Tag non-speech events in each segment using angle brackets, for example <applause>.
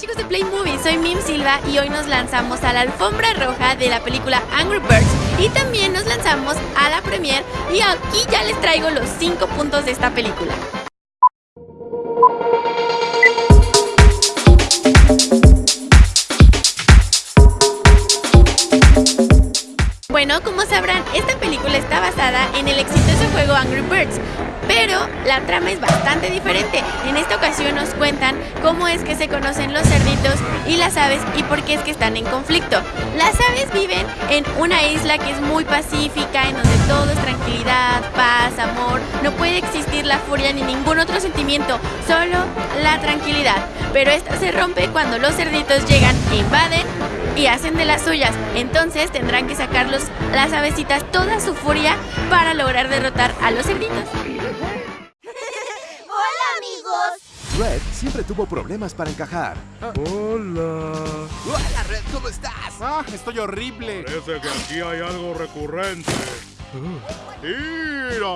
chicos de Play Movie, soy Mim Silva y hoy nos lanzamos a la alfombra roja de la película Angry Birds y también nos lanzamos a la premiere y aquí ya les traigo los 5 puntos de esta película. Bueno, como sabrán, esta película está basada en el exitoso juego Angry Birds, pero la trama es bastante diferente. En esta ocasión nos cuentan cómo es que se conocen los cerditos y las aves y por qué es que están en conflicto. Las aves viven en una isla que es muy pacífica, en donde todo es tranquilidad, paz, amor. No puede existir la furia ni ningún otro sentimiento, solo la tranquilidad. Pero esta se rompe cuando los cerditos llegan invaden y hacen de las suyas. Entonces tendrán que sacar las avecitas toda su furia para lograr derrotar a los cerditos. Red siempre tuvo problemas para encajar. Hola. Hola, Red, ¿cómo estás? Ah, estoy horrible. Parece que aquí hay algo recurrente. ¡Mira!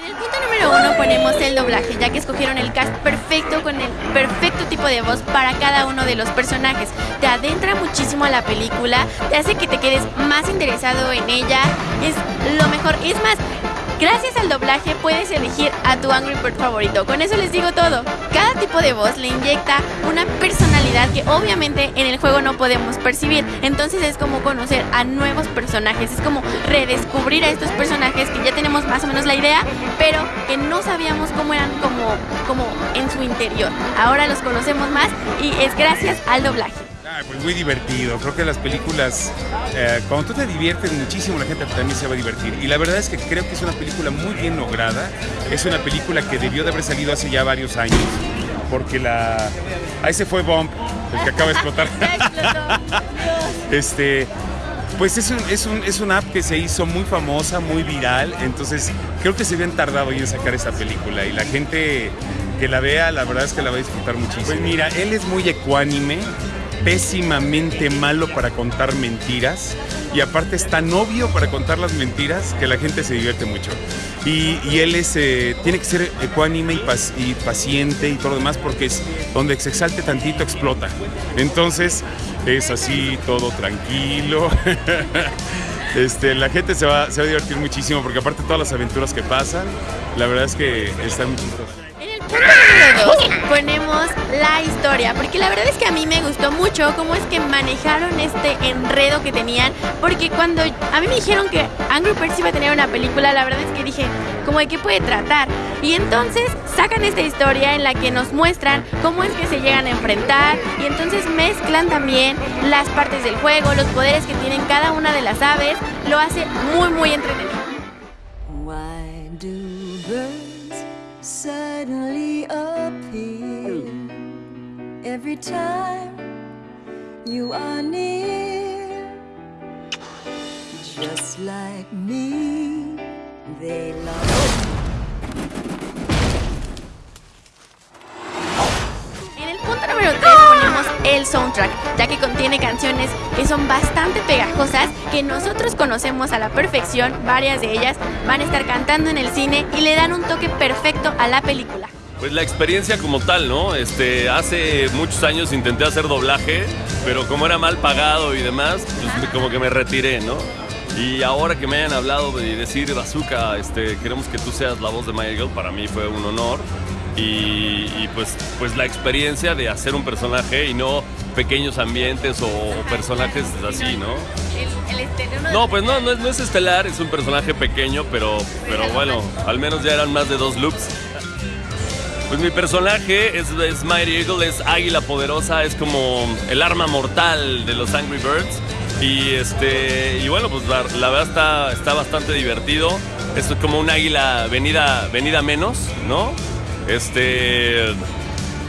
En el punto número uno ponemos el doblaje, ya que escogieron el cast perfecto con el perfecto tipo de voz para cada uno de los personajes. Te adentra muchísimo a la película, te hace que te quedes más interesado en ella. Es lo mejor. Es más, Gracias al doblaje puedes elegir a tu Angry Bird favorito. Con eso les digo todo. Cada tipo de voz le inyecta una personalidad que obviamente en el juego no podemos percibir. Entonces es como conocer a nuevos personajes. Es como redescubrir a estos personajes que ya tenemos más o menos la idea, pero que no sabíamos cómo eran como, como en su interior. Ahora los conocemos más y es gracias al doblaje. Ah, pues muy divertido. Creo que las películas, eh, cuando tú te diviertes muchísimo, la gente también se va a divertir. Y la verdad es que creo que es una película muy bien lograda. Es una película que debió de haber salido hace ya varios años. Porque la. Ahí se fue Bomb, el que acaba de explotar. <laughs> <laughs> este. Pues es, un, es, un, es una app que se hizo muy famosa, muy viral, entonces creo que se habían tardado en sacar esta película y la gente que la vea, la verdad es que la va a disfrutar muchísimo. Pues mira, él es muy ecuánime, pésimamente malo para contar mentiras y aparte es tan obvio para contar las mentiras que la gente se divierte mucho. Y, él es, eh, tiene que ser ecuánime y, paciente y todo lo demás porque es donde se exalte tantito explota. Entonces es así todo tranquilo. <laughs> Este, la gente se va, se va a divertir muchísimo porque aparte todas las aventuras que pasan, la verdad es que están muy ponemos la historia, porque la verdad es que a mí me gustó mucho cómo es que manejaron este enredo que tenían, porque cuando a mí me dijeron que Angry Birds iba a tener una película, la verdad es que dije, ¿cómo de qué puede tratar? Y entonces sacan esta historia en la que nos muestran cómo es que se llegan a enfrentar y entonces mezclan también las partes del juego, los poderes que tienen cada una de las aves, lo hace muy muy entretenido. Suddenly appear every time you are near. Just like me, they love. Oh. El soundtrack, ya que contiene canciones que son bastante pegajosas, que nosotros conocemos a la perfección, varias de ellas van a estar cantando en el cine y le dan un toque perfecto a la película. Pues la experiencia como tal, ¿no? Este, hace muchos años intenté hacer doblaje, pero como era mal pagado y demás, pues como que me retiré, ¿no? Y ahora que me hayan hablado y decir, Bazooka, este, queremos que tú seas la voz de Girl, para mí fue un honor. Y, pues, pues la experiencia de hacer un personaje y no pequeños ambientes o, personajes así, ¿no? no, pues no, no es, no es estelar, es un personaje pequeño, pero, pero bueno, al menos ya eran más de dos loops. Pues mi personaje es, es Mighty Eagle, es águila poderosa, es como el arma mortal de los Angry Birds. Y este y bueno, pues la, verdad está, está bastante divertido. Es como un águila venida, venida menos, ¿no? Este.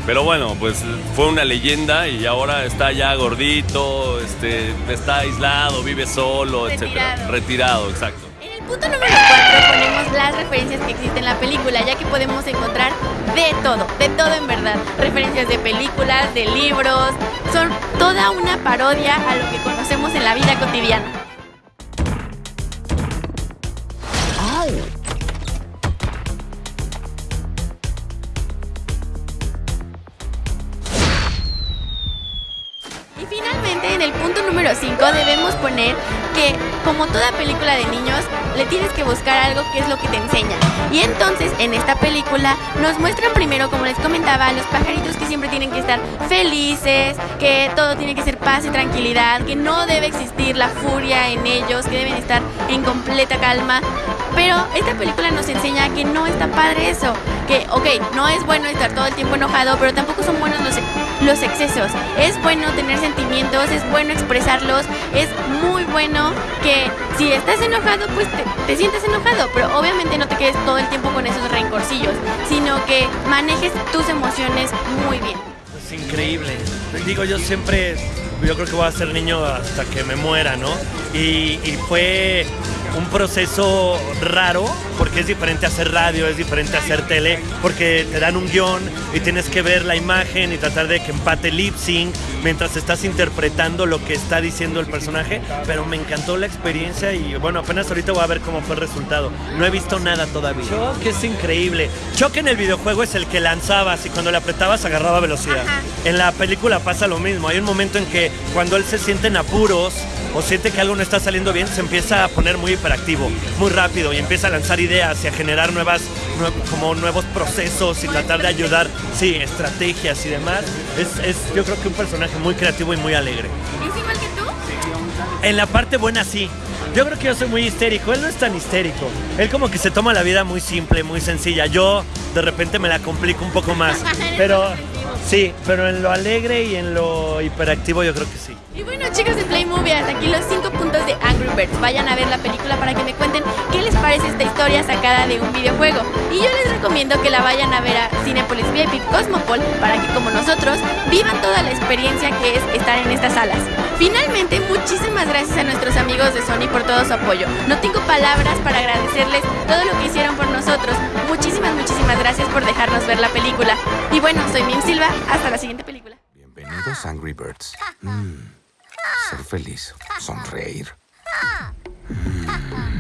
Pero bueno, pues fue una leyenda y ahora está ya gordito, este, está aislado, vive solo, etcétera. Retirado, exacto punto número 4 ponemos las referencias que existen en la película, ya que podemos encontrar de todo, de todo en verdad. Referencias de películas, de libros, son toda una parodia a lo que conocemos en la vida cotidiana. Número 5 debemos poner que, como toda película de niños, le tienes que buscar algo que es lo que te enseña. Y entonces, en esta película, nos muestran primero, como les comentaba, los pajaritos que siempre tienen que estar felices, que todo tiene que ser paz y tranquilidad, que no debe existir la furia en ellos, que deben estar en completa calma. Pero esta película nos enseña que no está padre eso, que, ok, no es bueno estar todo el tiempo enojado, pero tampoco son buenos los, los excesos. Es bueno tener sentimientos, es bueno expresarlos, es muy bueno que si estás enojado, pues te, te sientes enojado, pero obviamente no te quedes todo el tiempo con esos rencorcillos, sino que manejes tus emociones muy bien. Es increíble. Digo, yo siempre, yo creo que voy a ser niño hasta que me muera, ¿no? Y, y fue un proceso raro porque es diferente hacer radio, es diferente hacer tele, porque te dan un guion y tienes que ver la imagen y tratar de que empate lip sync mientras estás interpretando lo que está diciendo el personaje, pero me encantó la experiencia y bueno, apenas ahorita voy a ver cómo fue el resultado. No he visto nada todavía. Choc es increíble. Choc en el videojuego es el que lanzabas y cuando le apretabas agarraba velocidad. Ajá. En la película pasa lo mismo. Hay un momento en que cuando él se siente en apuros o siente que algo no está saliendo bien, se empieza a poner muy hiperactivo, muy rápido y empieza a lanzar ideas y a generar nuevas, nue- como nuevos procesos y tratar de ayudar, sí, estrategias y demás. Es, es yo creo que un personaje muy creativo y muy alegre. ¿Es igual que tú? En la parte buena sí. Yo creo que yo soy muy histérico. Él no es tan histérico. Él como que se toma la vida muy simple, muy sencilla. Yo de repente me la complico un poco más. <laughs> Pero sí, pero en lo alegre y en lo hiperactivo yo creo que sí. Chicos de Play Movie, hasta aquí los 5 puntos de Angry Birds. Vayan a ver la película para que me cuenten qué les parece esta historia sacada de un videojuego. Y yo les recomiendo que la vayan a ver a Cinepolis VIP Cosmopol para que como nosotros vivan toda la experiencia que es estar en estas salas. Finalmente, muchísimas gracias a nuestros amigos de Sony por todo su apoyo. No tengo palabras para agradecerles todo lo que hicieron por nosotros. Muchísimas, muchísimas gracias por dejarnos ver la película. Y bueno, soy Mim Silva, hasta la siguiente película. Bienvenidos, Angry Birds. <laughs> Mm, ser feliz, sonreír. Ah. Mm.